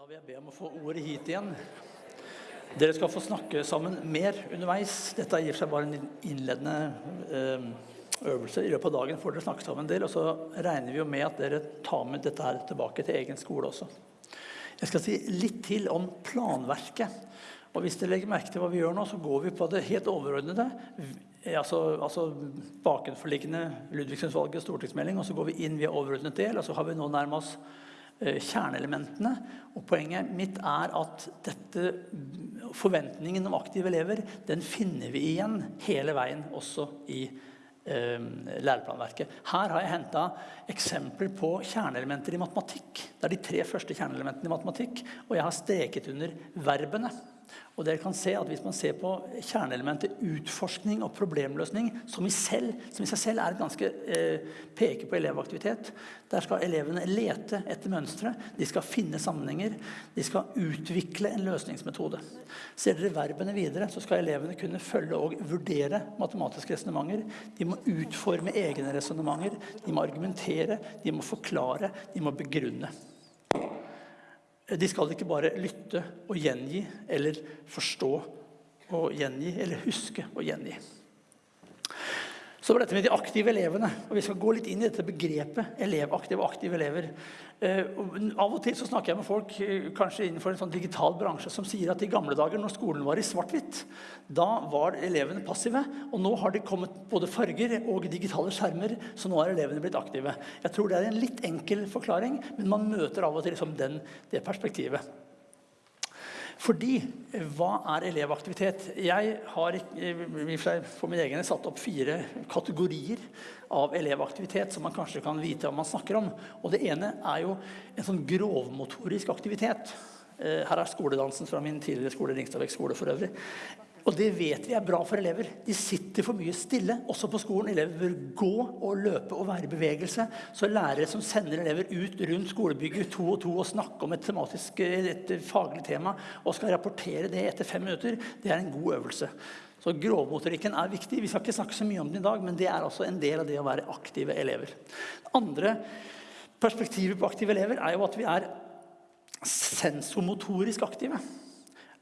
Da vil jeg be om å få ordet hit igjen. Dere skal få snakke sammen mer underveis. Dette for seg bare en innledende eh, øvelse. I løpet av dagen får dere snakke sammen en del, og så regner vi jo med at dere tar med dette her tilbake til egen skole også. Jeg skal si litt til om planverket. Og hvis dere legger merke til hva vi gjør nå, så går vi på det helt overordnede. Altså, altså bakenforliggende Ludvigsensvalget stortingsmelding, og så går vi inn via overordnet del, og så har vi nå nærmest kjerneelementene. Og poenget mitt er at dette, forventningen om aktive elever den finner vi igjen hele veien også i eh, læreplanverket. Her har jeg henta eksempler på kjerneelementer i matematikk. Det er de tre første kjerneelementene i matematikk, og jeg har streket under verbene. Og dere kan se at Hvis man ser på kjerneelementet utforskning og problemløsning, som i, selv, som i seg selv er et ganske eh, peker på elevaktivitet Der skal elevene lete etter mønstre, de skal finne sammenhenger, de skal utvikle en løsningsmetode. Ser dere verbene videre, så skal elevene kunne følge og vurdere matematiske resonnementer. De må utforme egne resonnementer, de må argumentere, de må forklare, de må begrunne. De skal ikke bare lytte og gjengi, eller forstå og gjengi, eller huske og gjengi. Så var dette med de aktive elevene. og Vi skal gå litt inn i dette begrepet elevaktive og aktive elever. Eh, av og til så snakker jeg med folk eh, kanskje innenfor en sånn digital bransje som sier at i gamle dager når skolen var i svart-hvitt, da var elevene passive. Og nå har det kommet både farger og digitale skjermer, så nå er elevene blitt aktive. Jeg tror det er en litt enkel forklaring, men man møter av og til liksom den, det perspektivet. Fordi, hva er elevaktivitet? Jeg har for min egen satt opp fire kategorier av elevaktivitet som man kanskje kan vite hva man snakker om. Og det ene er jo en sånn grovmotorisk aktivitet. Eh, her er skoledansen fra min tidligere skole, Ringstadvek skole for øvrig. Og det vet vi er bra for elever. De sitter for mye stille, også på skolen. Elever bør gå og løpe og være i bevegelse. Så lærere som sender elever ut rundt skolebygget to og to og snakker om et, tematisk, et faglig tema og skal rapportere det etter fem minutter, det er en god øvelse. Så Grovmotorikken er viktig. Vi skal ikke snakke så mye om den i dag, men det er altså en del av det å være aktive elever. Andre perspektivet på aktive elever er jo at vi er sensomotorisk aktive.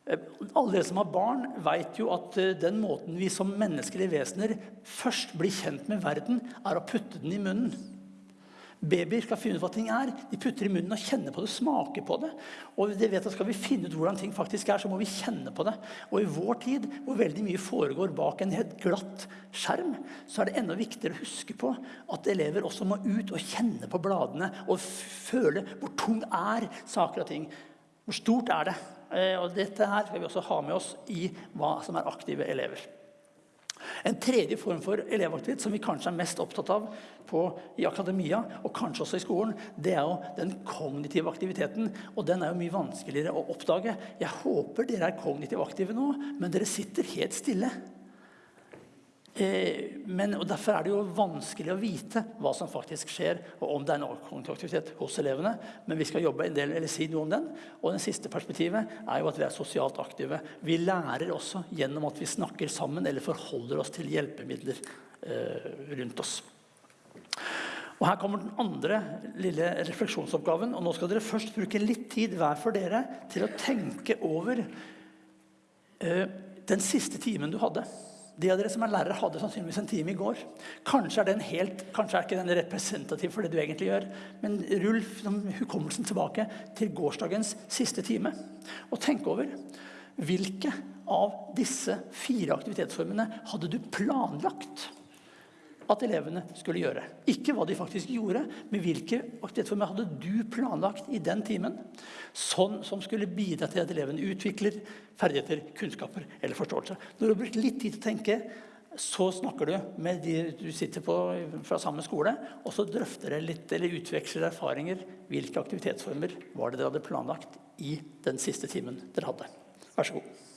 Eh, alle dere som har barn, vet jo at eh, den måten vi som menneskelige vesener først blir kjent med verden, er å putte den i munnen. Babyer skal finne ut hva ting er. De putter i munnen og kjenner på det, smaker på det. Og de vet at Skal vi finne ut hvordan ting faktisk er, så må vi kjenne på det. Og i vår tid, hvor veldig mye foregår bak en helt glatt skjerm, så er det enda viktigere å huske på at elever også må ut og kjenne på bladene og føle hvor tung er saker og ting. Hvor stort er det? Eh, og dette her skal vi også ha med oss i hva som er aktive elever. En tredje form for elevaktivitet som vi kanskje er mest opptatt av på, i akademia, og kanskje også i skolen, det er jo den kognitive aktiviteten. Og den er jo mye vanskeligere å oppdage. Jeg håper dere er kognitivt aktive nå, men dere sitter helt stille. Eh, men, og Derfor er det jo vanskelig å vite hva som faktisk skjer, og om det er noe kognitiv aktivitet hos elevene. Men vi skal jobbe en del, eller si noe om den. Og det siste perspektivet er jo at vi er sosialt aktive. Vi lærer også gjennom at vi snakker sammen eller forholder oss til hjelpemidler eh, rundt oss. Og Her kommer den andre lille refleksjonsoppgaven. og Nå skal dere først bruke litt tid hver for dere til å tenke over eh, den siste timen du hadde. De av dere som er lærere, hadde sannsynligvis en time i går. Kanskje er den helt, kanskje er ikke den representativ for det du egentlig gjør, men rull hukommelsen tilbake til gårsdagens siste time. Og tenk over hvilke av disse fire aktivitetsformene hadde du planlagt at elevene skulle gjøre. Ikke hva de faktisk gjorde, men hvilke aktivitetsformer hadde du planlagt i den timen, sånn som skulle bidra til at elevene utvikler ferdigheter, kunnskaper eller forståelse. Når du har brukt litt tid til å tenke, så snakker du med de du sitter på fra samme skole, og så drøfter dere litt, eller utveksler erfaringer. Hvilke aktivitetsformer var det dere hadde planlagt i den siste timen dere hadde? Vær så god.